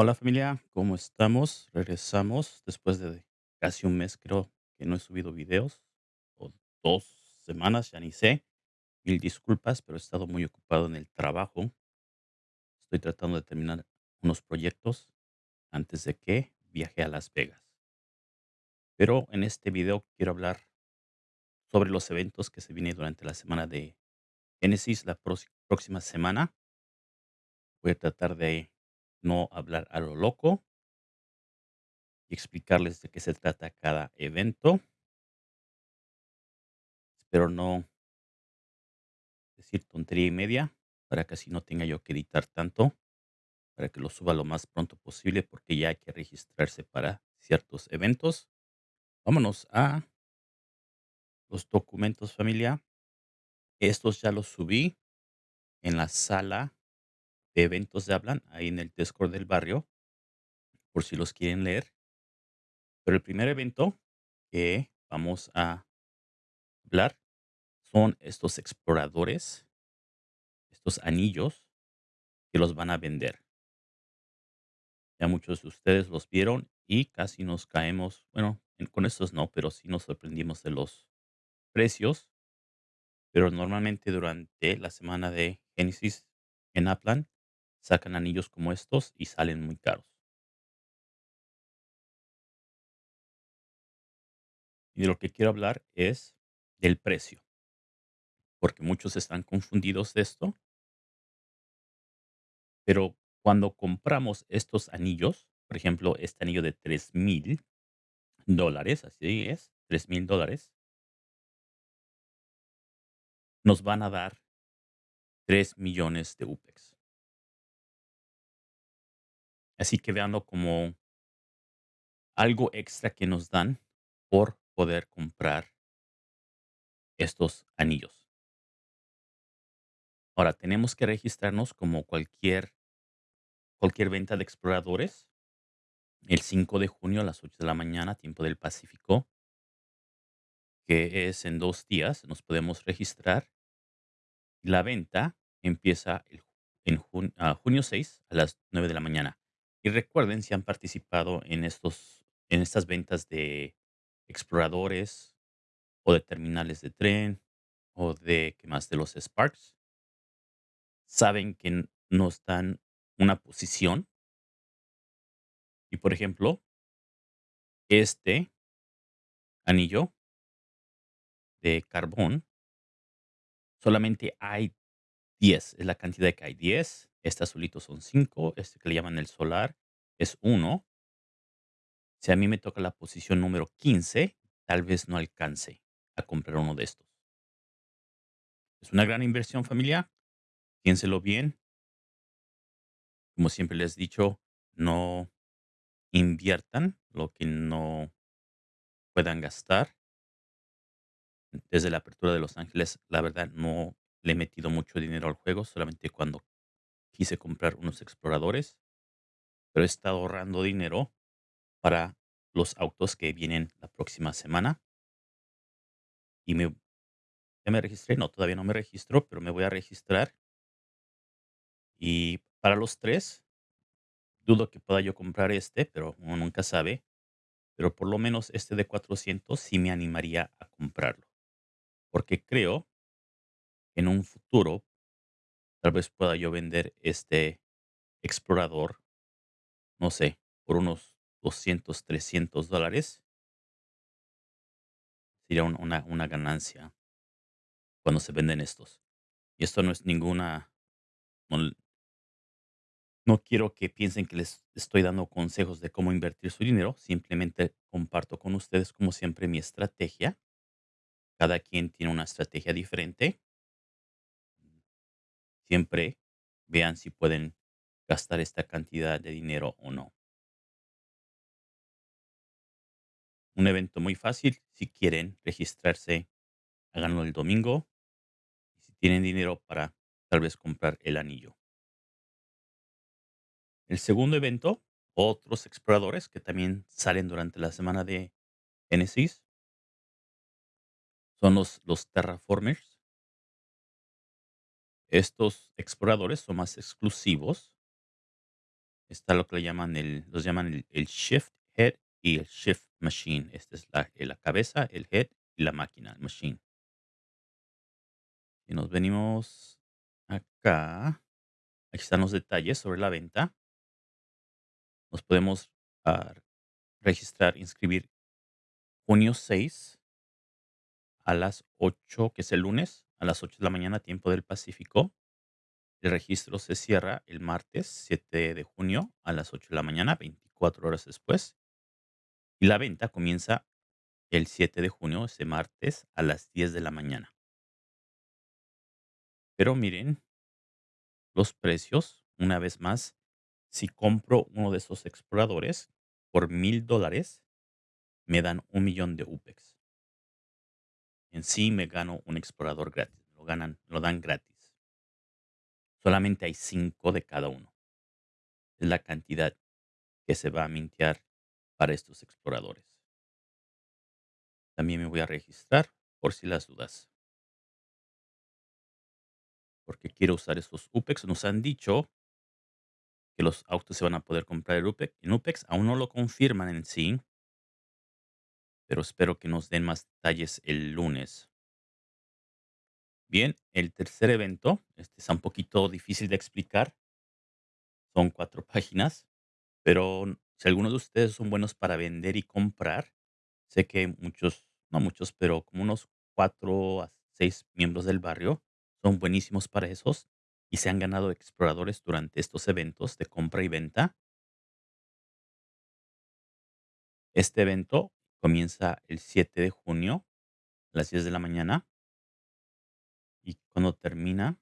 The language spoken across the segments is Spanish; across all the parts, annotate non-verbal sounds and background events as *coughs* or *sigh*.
Hola familia, ¿cómo estamos? Regresamos después de casi un mes, creo que no he subido videos, o 2 semanas, ya ni sé. Mil disculpas, pero he estado muy ocupado en el trabajo. Estoy tratando de terminar unos proyectos antes de que viaje a Las Vegas. Pero en este video quiero hablar sobre los eventos que se vienen durante la semana de Génesis, la próxima semana. Voy a tratar de no hablar a lo loco y explicarles de qué se trata cada evento. Espero no decir tontería y media para que así no tenga yo que editar tanto, para que lo suba lo más pronto posible porque ya hay que registrarse para ciertos eventos. Vámonos a los documentos familia. Estos ya los subí en la sala eventos de Hablan, ahí en el Discord del barrio, por si los quieren leer. Pero el primer evento que vamos a hablar son estos exploradores, estos anillos que los van a vender. Ya muchos de ustedes los vieron y casi nos caemos, bueno, en- con estos no, pero sí nos sorprendimos de los precios. Pero normalmente durante la semana de Génesis en Upland sacan anillos como estos y salen muy caros. Y de lo que quiero hablar es del precio, porque muchos están confundidos de esto, pero cuando compramos estos anillos, por ejemplo, este anillo de tres mil dólares, así es, tres mil dólares, nos van a dar 3 millones de UPEX. Así que véanlo como algo extra que nos dan por poder comprar estos anillos. Ahora, tenemos que registrarnos como cualquier, cualquier venta de exploradores el 5 de junio a las 8 de la mañana, tiempo del Pacífico, que es en dos días. Nos podemos registrar. La venta empieza el en ah, junio 6 a las 9 de la mañana. Y recuerden, si han participado en, estos, en estas ventas de exploradores o de terminales de tren o de, ¿qué más? De los Sparks, saben que n- nos dan una posición. Y por ejemplo, este anillo de carbón, solamente hay 10, es la cantidad que hay 10. Este azulito son 5, este que le llaman el solar es uno. Si a mí me toca la posición número 15, tal vez no alcance a comprar uno de estos. Es una gran inversión familiar, piénselo bien. Como siempre les he dicho, no inviertan lo que no puedan gastar. Desde la apertura de Los Ángeles, la verdad no le he metido mucho dinero al juego, solamente cuando quise comprar unos exploradores, pero he estado ahorrando dinero para los autos que vienen la próxima semana. Y me ya me registré, no, todavía no me registro, pero me voy a registrar. Y para los 3 dudo que pueda yo comprar este, pero uno nunca sabe, pero por lo menos este de 400 sí me animaría a comprarlo, porque creo que en un futuro tal vez pueda yo vender este explorador, no sé, por unos 200, 300 dólares, sería un- una, una ganancia cuando se venden estos. Y esto no es ninguna, no, no quiero que piensen que les estoy dando consejos de cómo invertir su dinero, simplemente comparto con ustedes como siempre mi estrategia. Cada quien tiene una estrategia diferente. Siempre vean si pueden gastar esta cantidad de dinero o no. Un evento muy fácil, si quieren registrarse, háganlo el domingo. Y si tienen dinero para tal vez comprar el anillo. El segundo evento, otros exploradores que también salen durante la semana de Genesis, son los, los terraformers. Estos exploradores son más exclusivos Está lo que le llaman el los llaman el shift head y el shift machine. Esta es la eh, la cabeza, el head y la máquina, el machine. Y nos venimos acá. Aquí están los detalles sobre la venta. Nos podemos, ah, registrar, inscribir junio 6 a las 8, que es el lunes, a las 8 de la mañana, tiempo del Pacífico. El registro se cierra el martes 7 de junio a las 8 de la mañana, 24 horas después. Y la venta comienza el 7 de junio, ese martes, a las 10 de la mañana. Pero miren los precios, una vez más, si compro uno de esos exploradores por $1000 dólares, me dan un millón de UPEX. En sí me gano un explorador gratis, lo ganan lo dan gratis. Solamente hay 5 de cada uno. Es la cantidad que se va a mintear para estos exploradores. También me voy a registrar por si las dudas. Porque quiero usar estos UPEX. Nos han dicho que los autos se van a poder comprar en UPEX en UPEX. Aún no lo confirman en sí. Pero espero que nos den más detalles el lunes. Bien, el tercer evento, este está un poquito difícil de explicar. Son 4 *laughs* páginas, pero si algunos de ustedes son buenos para vender y comprar, sé que muchos, no muchos, pero como unos 4 a 6 miembros del barrio son buenísimos para esos y se han ganado exploradores durante estos eventos de compra y venta. Este evento comienza el 7 de junio, a las 10 de la mañana. Y cuando termina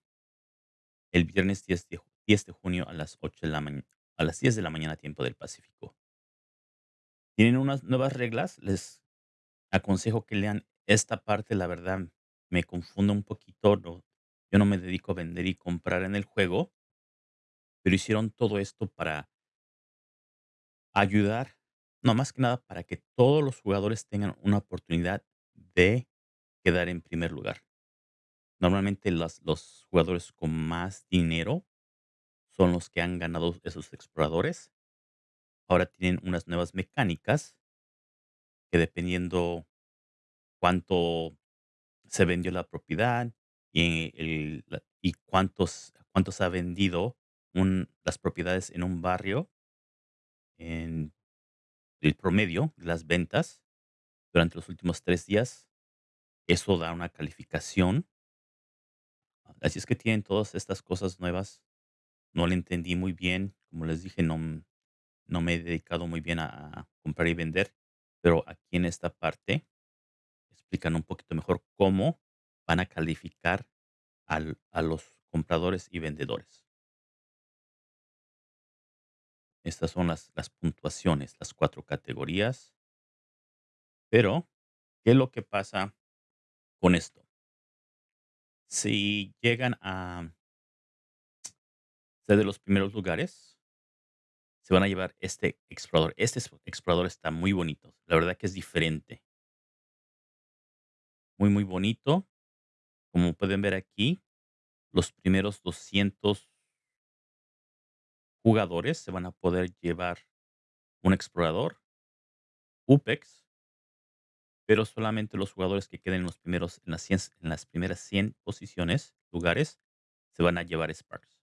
el viernes 10 de ju 10 de junio a las 8 de la maña a las 10 de la mañana, tiempo del Pacífico. Tienen unas nuevas reglas, les aconsejo que lean esta parte, la verdad me confunde un poquito, yo no me dedico a vender y comprar en el juego. Pero hicieron todo esto para ayudar, no, más que nada para que todos los jugadores tengan una oportunidad de quedar en primer lugar. Normalmente los jugadores con más dinero son los que han ganado esos exploradores. Ahora tienen unas nuevas mecánicas que dependiendo cuánto se vendió la propiedad, y el y cuántos cuántos ha vendido un las propiedades en un barrio el promedio de las ventas durante los últimos 3 días, eso da una calificación. Así es que tienen todas estas cosas nuevas. No le entendí muy bien, como les dije, no, no me he dedicado muy bien a comprar y vender, pero aquí en esta parte explican un poquito mejor cómo van a calificar al a los compradores y vendedores. Estas son las las puntuaciones, las 4 categorías. Pero, ¿qué es lo que pasa con esto? Si llegan a ser de los primeros lugares se van a llevar este explorador. Este es explorador está muy bonito, la verdad que es diferente. Muy, muy bonito. Como pueden ver aquí, los primeros 200 jugadores se van a poder llevar un explorador UPEX pero solamente los jugadores que queden en los primeros en las 100 en las primeras 100 posiciones, lugares, se van a llevar Sparks.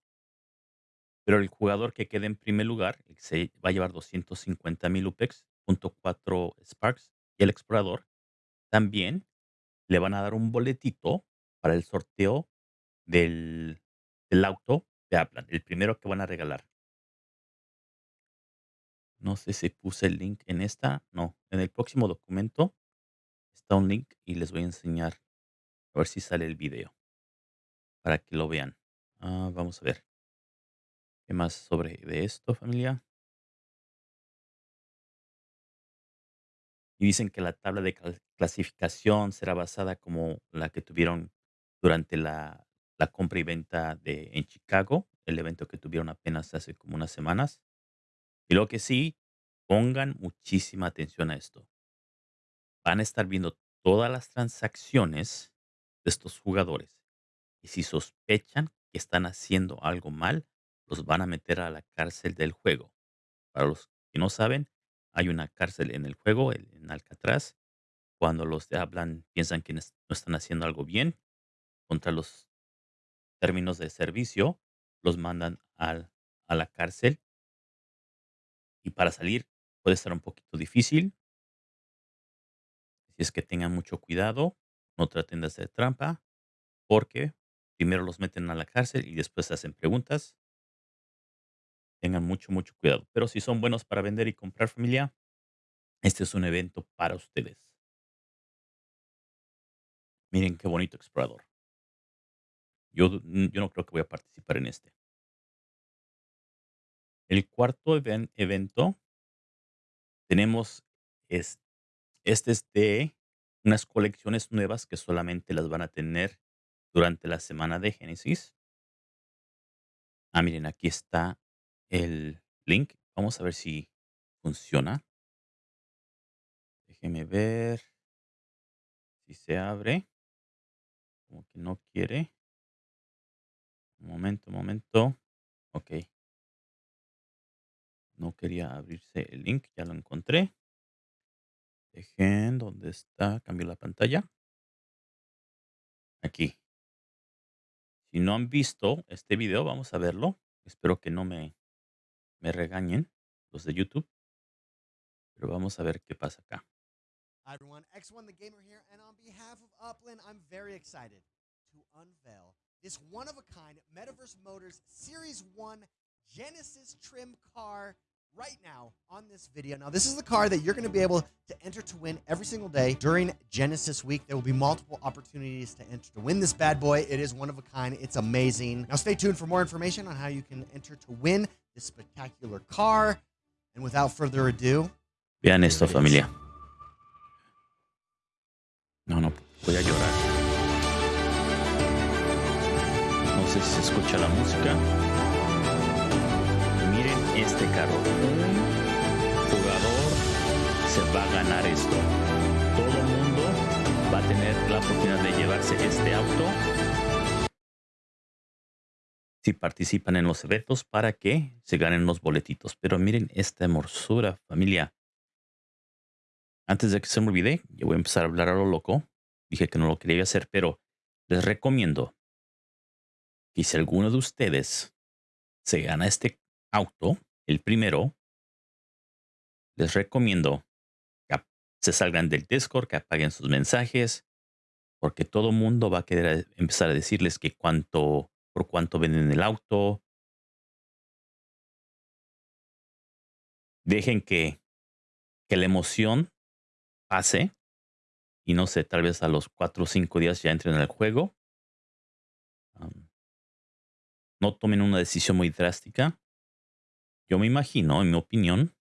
Pero el jugador que quede en primer lugar, se va a llevar 250,000 UPEX, punto 4 Sparks, y el explorador también le van a dar un boletito para el sorteo del del auto de Upland, el primero que van a regalar. No sé si puse el link en esta, no, en el próximo documento está un link y les voy a enseñar, a ver si sale el video para que lo vean. Ah, vamos a ver. ¿Qué más sobre de esto, familia? Y dicen que la tabla de clasificación será basada como la que tuvieron durante la la compra y venta de en Chicago, el evento que tuvieron apenas hace como unas semanas. Y lo que sí, pongan muchísima atención a esto. Van a estar viendo todas las transacciones de estos jugadores, y si sospechan que están haciendo algo mal, los van a meter a la cárcel del juego. Para los que no saben, hay una cárcel en el juego, en Alcatraz. Cuando los de Upland piensan que no están haciendo algo bien contra los términos de servicio, los mandan al a la cárcel. Y para salir puede estar un poquito difícil. Así es que tengan mucho cuidado, no traten de hacer trampa, porque primero los meten a la cárcel y después hacen preguntas. Tengan mucho, mucho cuidado. Pero si son buenos para vender y comprar, familia, este es un evento para ustedes. Miren qué bonito explorador. Yo yo no creo que voy a participar en este. El cuarto even evento tenemos es este es de unas colecciones nuevas que solamente las van a tener durante la semana de Génesis. Ah, miren, aquí está el link. Vamos a ver si funciona. Déjeme ver si se abre. Como que no quiere. Un momento, un momento. Okey. No quería abrirse el link, ya lo encontré. Dejen, ¿dónde está? Cambio la pantalla. Aquí. Si no han visto este video, vamos a verlo. Espero que no me me regañen los de YouTube. Pero vamos a ver qué pasa acá. Hi, everyone. X1 the Gamer here, and on behalf of Upland, I'm very excited to unveil this one-of-a-kind Metaverse Motors Series 1 Genesis trim car right now on this video. Now, this is the car that you're going to be able to enter to win every single day during Genesis week. There will be multiple opportunities to enter to win this bad boy. It is one of a kind. It's amazing. Now, stay tuned for more information on how you can enter to win this spectacular car. And without further ado, Vean here esto, familia. No, no, voy a llorar. No sé si se escucha la música. Este carro. Un jugador se va a ganar esto. Todo el mundo va a tener la oportunidad de llevarse este auto. Si participan en los eventos para que se ganen los boletitos. Pero miren esta hermosura, familia. Antes de que se me olvide, yo voy a empezar a hablar a lo loco. Dije que no lo quería hacer, pero les recomiendo que si alguno de ustedes se gana este auto, el primero, les recomiendo que se salgan del Discord, que apaguen sus mensajes, porque todo mundo va a querer empezar a decirles que cuánto, por cuánto venden el auto. Dejen que, la emoción pase y no sé, tal vez a los cuatro o cinco días ya entren al juego. No tomen una decisión muy drástica. Yo me imagino, en mi opinión,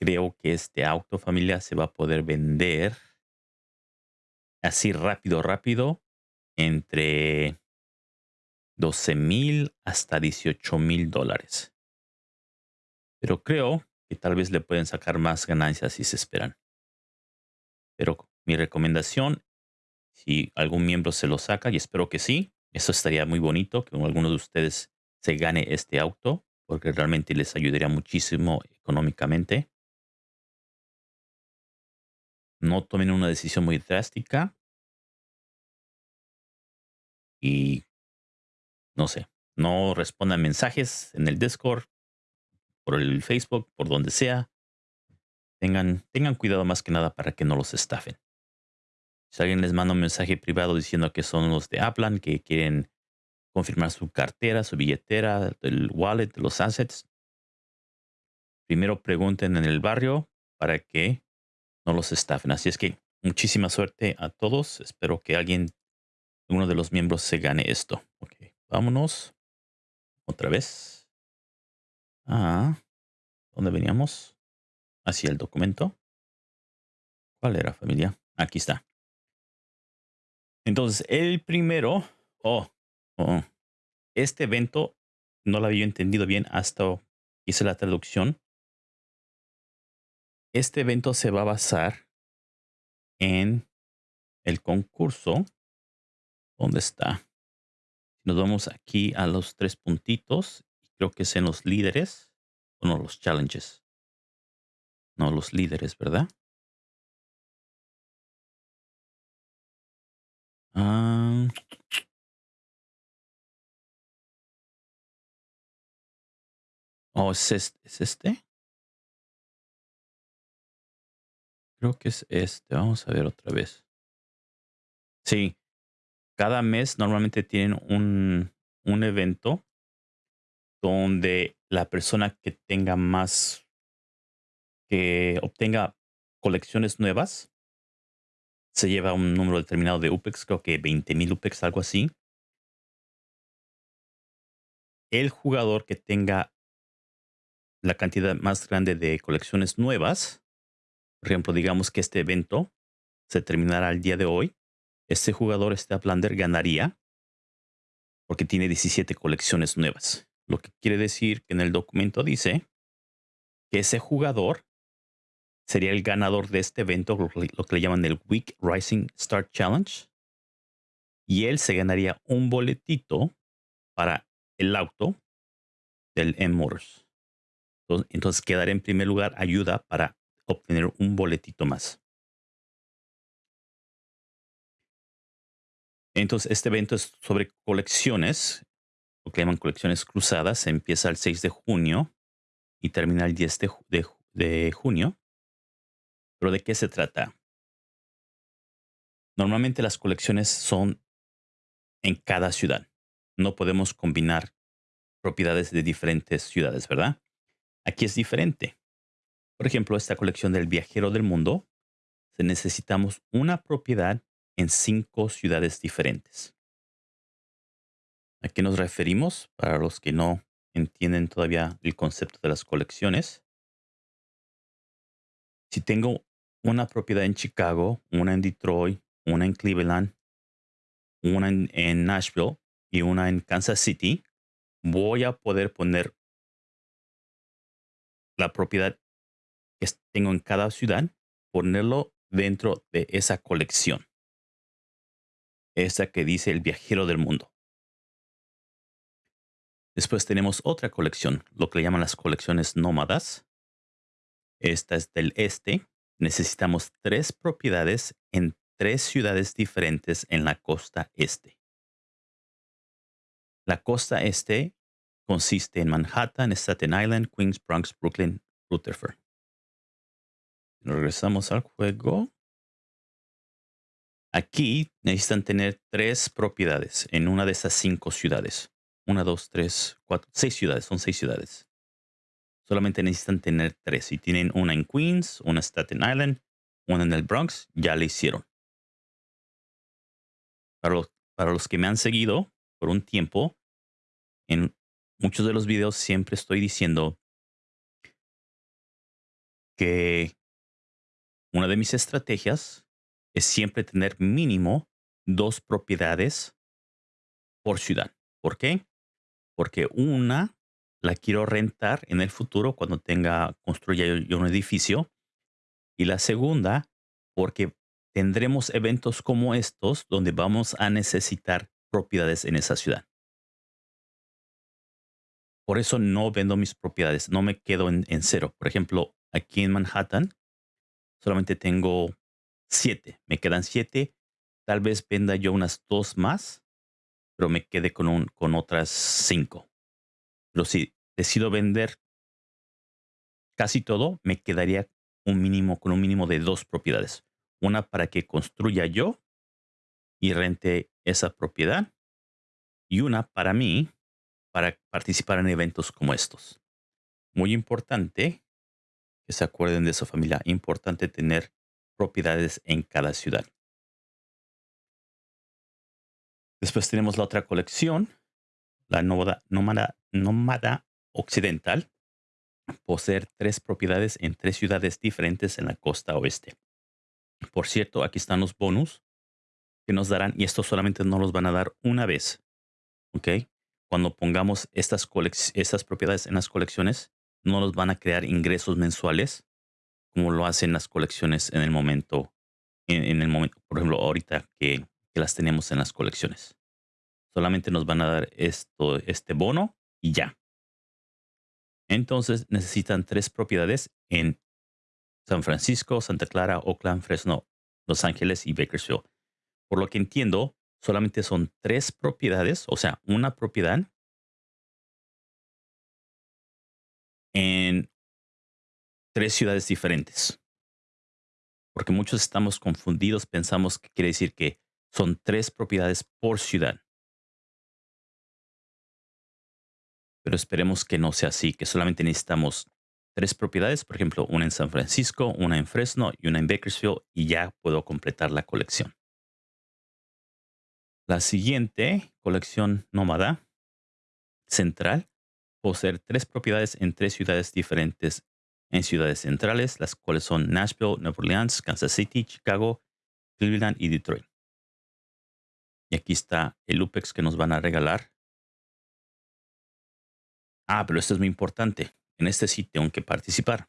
creo que este auto familia se va a poder vender así rápido, rápido, entre 12 mil hasta 18 mil dólares. Pero creo que tal vez le pueden sacar más ganancias si se esperan. Pero mi recomendación, si algún miembro se lo saca, y espero que sí, eso estaría muy bonito, que alguno de ustedes se gane este auto, porque realmente les ayudaría muchísimo económicamente. No tomen una decisión muy drástica. Y no sé, no respondan mensajes en el Discord, por el Facebook, por donde sea. Tengan, tengan cuidado más que nada para que no los estafen. Si alguien les manda un mensaje privado diciendo que son los de Aplan, que quieren confirmar su cartera, su billetera, el wallet, los assets, primero pregunten en el barrio para que no los estafen. Así es que muchísima suerte a todos. Espero que alguien, uno de los miembros, se gane esto. Ok, vámonos otra vez. Ah, ¿dónde veníamos? Hacia el documento. ¿Cuál era, familia? Aquí está. Entonces, el primero, oh, oh, este evento no lo había entendido bien hasta hice la traducción. Este evento se va a basar en el concurso. ¿Dónde está? Nos vamos aquí a los tres puntitos. creo que es en los líderes, o no, los challenges. No, los líderes, ¿verdad? Ah, oh, ¿es este? ¿es este? Creo que es este, vamos a ver otra vez. Sí, cada mes normalmente tienen un un evento donde la persona que tenga más que obtenga colecciones nuevas se lleva un número determinado de UPEX, creo que 20,000 UPEX, algo así. El jugador que tenga la cantidad más grande de colecciones nuevas, por ejemplo, digamos que este evento se terminará el día de hoy, este jugador, este Uplander, ganaría porque tiene 17 colecciones nuevas. Lo que quiere decir que en el documento dice que ese jugador sería el ganador de este evento, lo que le llaman el Week Rising Start Challenge. Y él se ganaría un boletito para el auto del M Motors. Entonces, quedar en primer lugar ayuda para obtener un boletito más. Entonces, este evento es sobre colecciones, lo que llaman colecciones cruzadas. Empieza el 6 de junio y termina el 10 de, de junio. ¿Pero de qué se trata? Normalmente las colecciones son en cada ciudad. No podemos combinar propiedades de diferentes ciudades, ¿verdad? Aquí es diferente. Por ejemplo, esta colección del viajero del mundo, necesitamos una propiedad en cinco ciudades diferentes. ¿A qué nos referimos? Para los que no entienden todavía el concepto de las colecciones. Si tengo una propiedad en Chicago, una en Detroit, una en Cleveland, una en, Nashville y una en Kansas City, voy a poder poner la propiedad que tengo en cada ciudad, ponerlo dentro de esa colección. Esa que dice el viajero del mundo. Después tenemos otra colección, lo que le llaman las colecciones nómadas. Esta es del este, necesitamos tres propiedades en tres ciudades diferentes en la costa este. La costa este consiste en Manhattan, Staten Island, Queens, Bronx, Brooklyn, Rutherford. Regresamos al juego. Aquí necesitan tener tres propiedades en una de esas cinco ciudades. Una, dos, tres, cuatro, seis ciudades. Son seis ciudades solamente necesitan tener tres. Si tienen una en Queens, una en Staten Island, una en el Bronx, ya le hicieron. Para los, para los que me han seguido por un tiempo, en muchos de los videos siempre estoy diciendo que una de mis estrategias es siempre tener mínimo dos propiedades por ciudad. ¿Por qué? Porque una la quiero rentar en el futuro cuando tenga, construya yo un edificio. Y la segunda, porque tendremos eventos como estos donde vamos a necesitar propiedades en esa ciudad. Por eso no vendo mis propiedades, no me quedo en, cero. Por ejemplo, aquí en Manhattan solamente tengo siete, me quedan siete. Tal vez venda yo unas dos más, pero me quede con, con otras cinco. Pero si decido vender casi todo, me quedaría un mínimo con un mínimo de dos propiedades. Una para que construya yo y rente esa propiedad y una para mí para participar en eventos como estos. Muy importante que se acuerden de esa familia. Importante tener propiedades en cada ciudad. Después tenemos la otra colección, la nómada occidental, poseer tres propiedades en tres ciudades diferentes en la costa oeste. Por cierto, aquí están los bonus que nos darán, y estos solamente nos los van a dar una vez. ¿Ok? Cuando pongamos estas, propiedades en las colecciones, no nos van a crear ingresos mensuales como lo hacen las colecciones en el momento, por ejemplo, ahorita que, las tenemos en las colecciones. Solamente nos van a dar este bono y ya. Entonces necesitan tres propiedades en San Francisco, Santa Clara, Oakland, Fresno, Los Ángeles y Bakersfield. Por lo que entiendo, solamente son tres propiedades, o sea, una propiedad en tres ciudades diferentes. Porque muchos estamos confundidos, pensamos que quiere decir que son tres propiedades por ciudad. Pero esperemos que no sea así, que solamente necesitamos tres propiedades, por ejemplo, una en San Francisco, una en Fresno y una en Bakersfield, y ya puedo completar la colección. La siguiente colección nómada central poseer tres propiedades en tres ciudades diferentes en ciudades centrales, las cuales son Nashville, Nueva Orleans, Kansas City, Chicago, Cleveland y Detroit. Y aquí está el UPEX que nos van a regalar. Ah, pero esto es muy importante. En este sitio tengo que participar.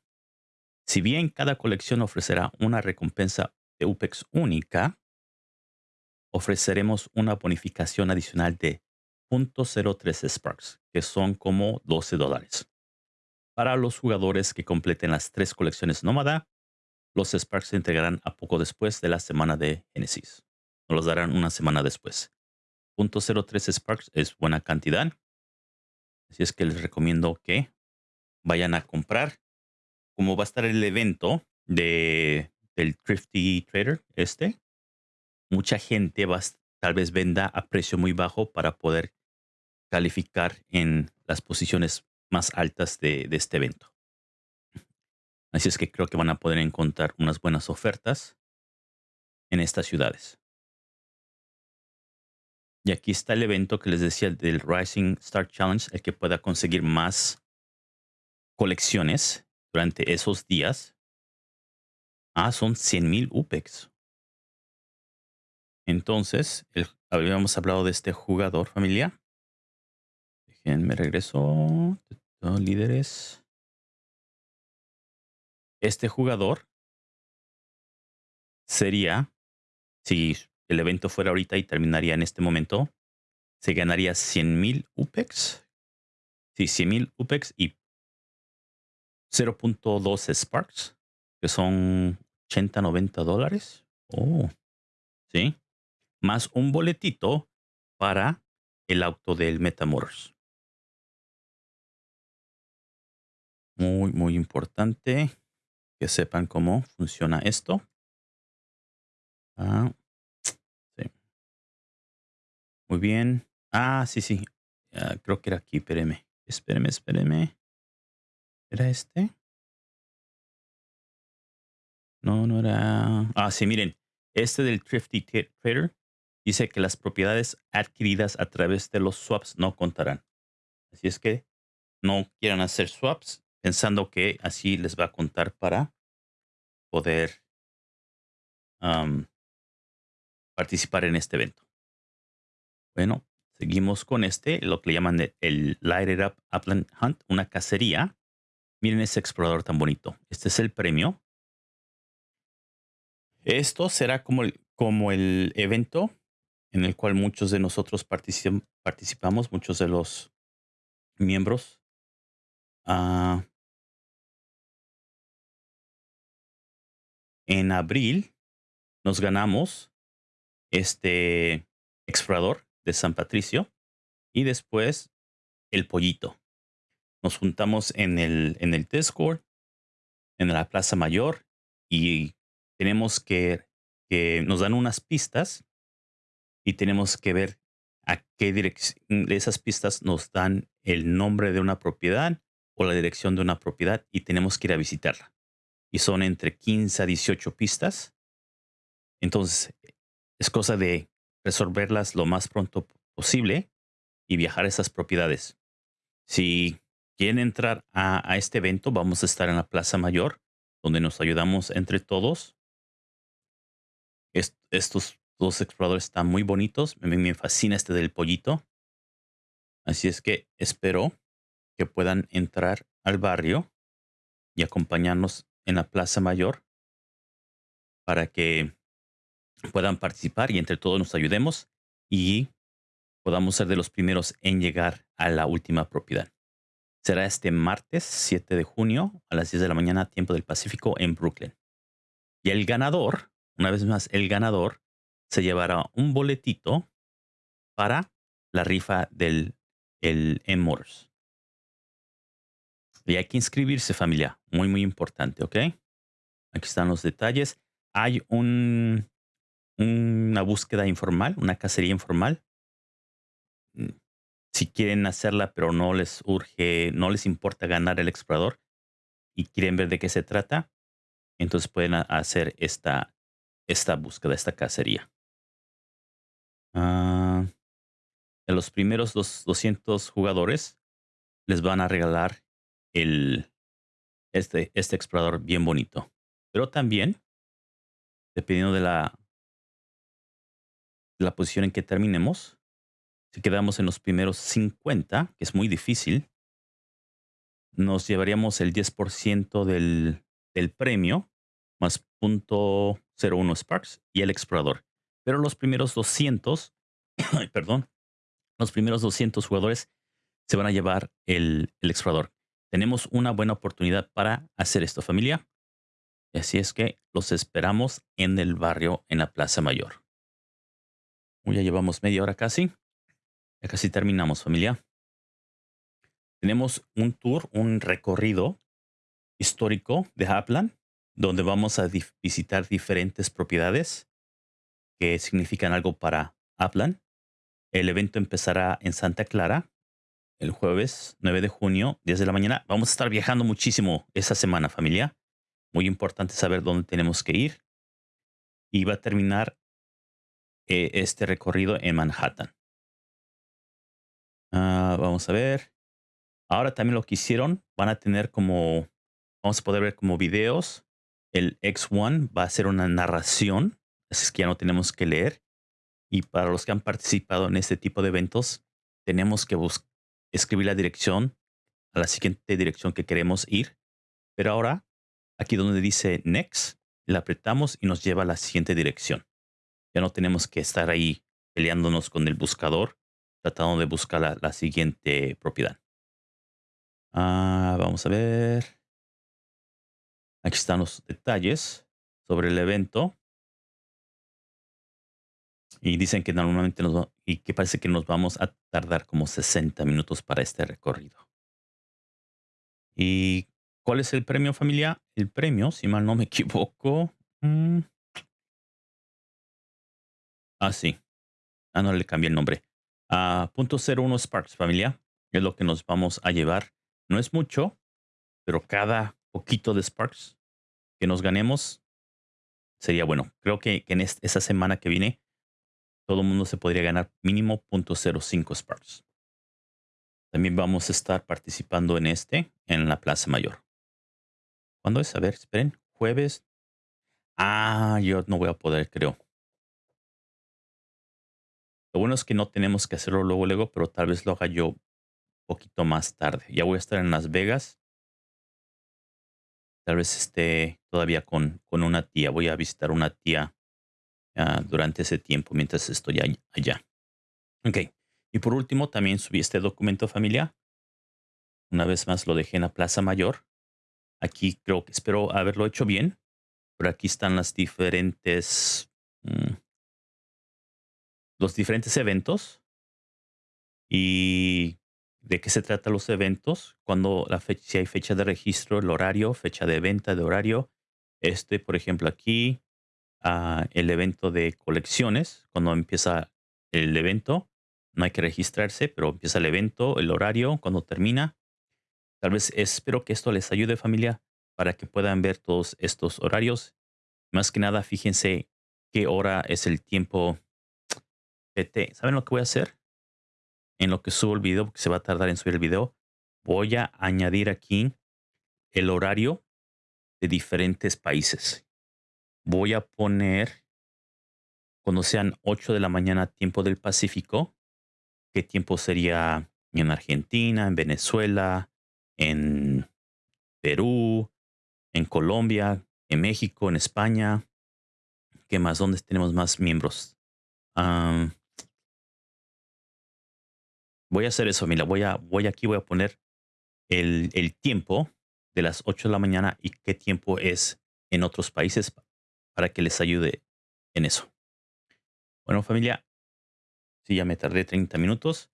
Si bien cada colección ofrecerá una recompensa de UPEX única, ofreceremos una bonificación adicional de 0.03 Sparks, que son como 12 dólares. Para los jugadores que completen las tres colecciones nómada, los Sparks se entregarán a poco después de la semana de Genesis. Nos los darán una semana después. 0.03 Sparks es buena cantidad. Así es que les recomiendo que vayan a comprar. Como va a estar el evento de, del Thrifty Trader este, mucha gente va, tal vez venda a precio muy bajo para poder calificar en las posiciones más altas de, de este evento. Así es que creo que van a poder encontrar unas buenas ofertas en estas ciudades. Y aquí está el evento que les decía del Rising Star Challenge, el que pueda conseguir más colecciones durante esos días. Ah, son 100 mil UPEX. Entonces, habíamos hablado de este jugador familia. Déjenme regreso. Líderes. Este jugador sería, si el evento fuera ahorita y terminaría en este momento, se ganaría 100 mil UPEX. Sí, 100 mil UPEX y 0.2 Sparks, que son 80, 90 dólares. Oh, sí. Más un boletito para el auto del Metamorphs. Muy, muy importante que sepan cómo funciona esto. Ah. Muy bien. Ah, sí, sí. Ah, creo que era aquí. Espéreme. Espéreme, espéreme. ¿Era este? No, no era. Ah, sí, miren. Este del Thrifty Trader dice que las propiedades adquiridas a través de los swaps no contarán. Así es que no quieran hacer swaps pensando que así les va a contar para poder participar en este evento. Bueno, seguimos con este, lo que le llaman el, Light It Up Upland Hunt, una cacería. Miren ese explorador tan bonito. Este es el premio. Esto será como el, como el evento en el cual muchos de nosotros participamos, muchos de los miembros. Uh, en abril nos ganamos este explorador de San Patricio y después el pollito. Nos juntamos en el, en el Discord, en la Plaza Mayor y tenemos que, que nos dan unas pistas y tenemos que ver a qué dirección de esas pistas nos dan el nombre de una propiedad o la dirección de una propiedad y tenemos que ir a visitarla y son entre 15 a 18 pistas. Entonces, es cosa de resolverlas lo más pronto posible y viajar a esas propiedades. Si quieren entrar a, este evento, vamos a estar en la Plaza Mayor, donde nos ayudamos entre todos. estos dos exploradores están muy bonitos. Me, me fascina este del pollito. Así es que espero que puedan entrar al barrio y acompañarnos en la Plaza Mayor para que puedan participar y entre todos nos ayudemos y podamos ser de los primeros en llegar a la última propiedad. Será este martes 7 de junio a las 10 de la mañana, tiempo del Pacífico, en Brooklyn. Y el ganador, una vez más, el ganador se llevará un boletito para la rifa del el M-Motors. Y hay que inscribirse, familia. Muy, muy importante, ¿ok? Aquí están los detalles. Hay un, una búsqueda informal, una cacería informal. Mm, si quieren hacerla, pero no les urge, no les importa ganar el explorador y quieren ver de qué se trata, entonces pueden hacer esta, esta búsqueda, esta cacería. Uh, los primeros dos, 200 jugadores les van a regalar el, este, este explorador bien bonito. Pero también, dependiendo de la, la posición en que terminemos, si quedamos en los primeros 50, que es muy difícil, nos llevaríamos el 10% del, del premio más .01 Sparks y el explorador. Pero los primeros 200, *coughs* perdón, los primeros 200 jugadores se van a llevar el, explorador. Tenemos una buena oportunidad para hacer esto, familia. Así es que los esperamos en el barrio, en la Plaza Mayor. Ya llevamos media hora casi. Ya casi terminamos, familia. Tenemos un tour, un recorrido histórico de Hapland, donde vamos a visitar diferentes propiedades significan algo para Upland. El evento empezará en Santa Clara el jueves 9 de junio, 10 de la mañana. Vamos a estar viajando muchísimo esa semana, familia. Muy importante saber dónde tenemos que ir. Y va a terminar eh, este recorrido en Manhattan. Ah, vamos a ver. Ahora también lo que hicieron, van a tener como, vamos a poder ver como videos. El X1 va a ser una narración, es que ya no tenemos que leer. Y para los que han participado en este tipo de eventos, tenemos que escribir la dirección a la siguiente dirección que queremos ir. Pero ahora, aquí donde dice Next, le apretamos y nos lleva a la siguiente dirección. Ya no tenemos que estar ahí peleándonos con el buscador, tratando de buscar la, la siguiente propiedad. Ah, vamos a ver. Aquí están los detalles sobre el evento. Y dicen que normalmente nos y que parece que nos vamos a tardar como 60 minutos para este recorrido. ¿Y cuál es el premio familia? El premio, si mal no me equivoco. Mm. Ah, sí. Ah, no le cambié el nombre. A punto .01 Sparks, familia. Es lo que nos vamos a llevar. No es mucho, pero cada poquito de Sparks que nos ganemos sería bueno. Creo que, en esta, semana que viene todo el mundo se podría ganar mínimo .05 Sparks. También vamos a estar participando en este en la Plaza Mayor. ¿Cuándo es? A ver, esperen. Jueves. Ah, yo no voy a poder, creo. Lo bueno es que no tenemos que hacerlo luego, luego, pero tal vez lo haga yo un poquito más tarde. Ya voy a estar en Las Vegas. Tal vez esté todavía con, con una tía. Voy a visitar una tía Ah, durante ese tiempo mientras estoy allá. Ok. Y por último, también subí este documento familiar. Una vez más lo dejé en la Plaza Mayor. Aquí creo que espero haberlo hecho bien. Pero aquí están las diferentes. Mm, los diferentes eventos. Y de qué se tratan los eventos. Cuando la fecha, si hay fecha de registro, el horario, fecha de venta de horario. Este, por ejemplo, aquí el evento de colecciones. Cuando empieza el evento, no hay que registrarse, pero empieza el evento, el horario, cuando termina. Tal vez espero que esto les ayude familia para que puedan ver todos estos horarios. Más que nada, fíjense qué hora es el tiempo PT. ¿Saben lo que voy a hacer? En lo que subo el video, porque se va a tardar en subir el video, voy a añadir aquí el horario de diferentes países voy a poner cuando sean 8 de la mañana tiempo del Pacífico, qué tiempo sería en Argentina, en Venezuela, en Perú, en Colombia, en México, en España. ¿Qué más? ¿Dónde tenemos más miembros? voy a hacer eso, mira, voy a, voy aquí, voy a poner el, el tiempo de las 8 de la mañana y qué tiempo es en otros países pa- para que les ayude en eso. Bueno, familia, si ya me tardé 30 minutos,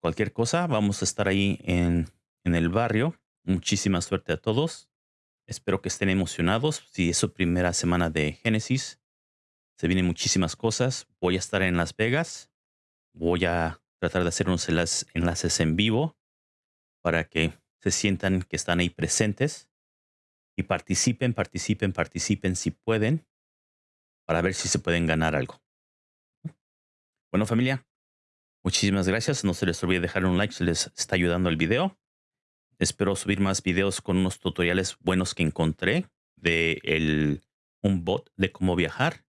cualquier cosa, vamos a estar ahí en, en el barrio. Muchísima suerte a todos. Espero que estén emocionados. Si es su primera semana de Génesis, se vienen muchísimas cosas. Voy a estar en Las Vegas. Voy a tratar de hacer unos enlaces, en vivo para que se sientan que están ahí presentes participen, participen, participen si pueden para ver si se pueden ganar algo. Bueno, familia, muchísimas gracias. No se les olvide dejar un like si les está ayudando el video. Espero subir más videos con unos tutoriales buenos que encontré de el, un bot de cómo viajar.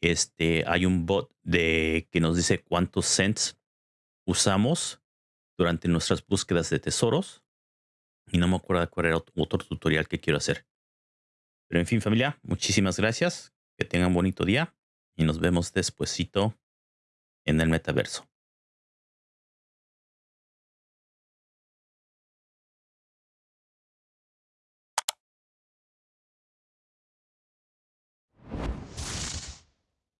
Este, hay un bot de que nos dice cuántos cents usamos durante nuestras búsquedas de tesoros. Y no me acuerdo cuál era ot- otro tutorial que quiero hacer. Pero en fin, familia, muchísimas gracias. Que tengan bonito día y nos vemos despuesito en el metaverso.